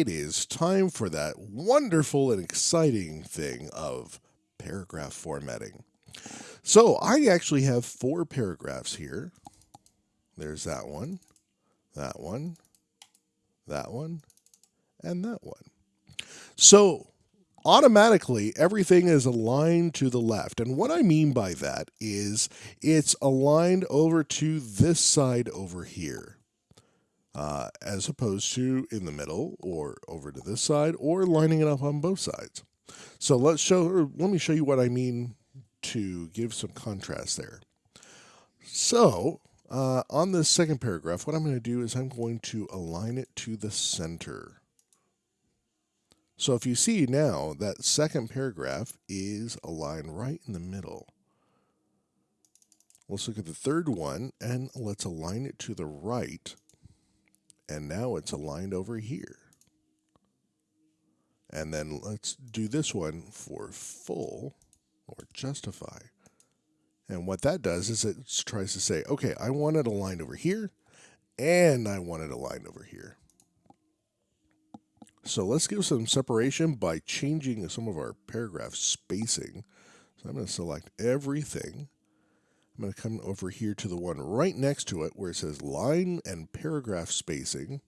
it is time for that wonderful and exciting thing of paragraph formatting. So I actually have four paragraphs here. There's that one, that one, that one, and that one. So automatically everything is aligned to the left. And what I mean by that is it's aligned over to this side over here uh, as opposed to in the middle or over to this side or lining it up on both sides. So let's show, let me show you what I mean to give some contrast there. So uh, on this second paragraph, what I'm going to do is I'm going to align it to the center. So if you see now, that second paragraph is aligned right in the middle. Let's look at the third one and let's align it to the right and now it's aligned over here. And then let's do this one for full or justify. And what that does is it tries to say, okay, I want it aligned over here and I want it aligned over here. So let's give some separation by changing some of our paragraph spacing. So I'm going to select everything I'm going to come over here to the one right next to it where it says line and paragraph spacing.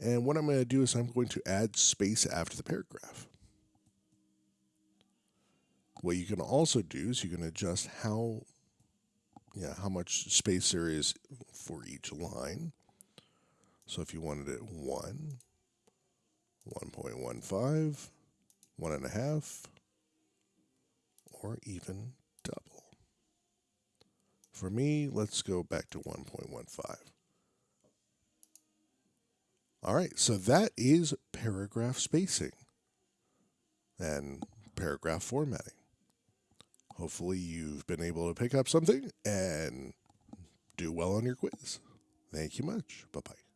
And what I'm going to do is I'm going to add space after the paragraph. What you can also do is you can adjust how yeah, how much space there is for each line. So if you wanted it 1, 1.15, 1.5, or even for me, let's go back to 1.15. All right, so that is paragraph spacing and paragraph formatting. Hopefully you've been able to pick up something and do well on your quiz. Thank you much. Bye-bye.